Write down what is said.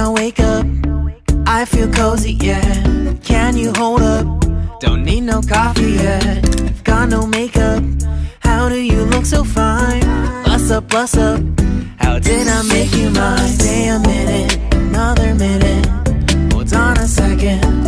I wake up. I feel cozy, yeah. Can you hold up? Don't need no coffee yet. I've got no makeup. How do you look so fine? Bust up, bust up. How did I make you mine? Stay a minute, another minute. Hold on a second.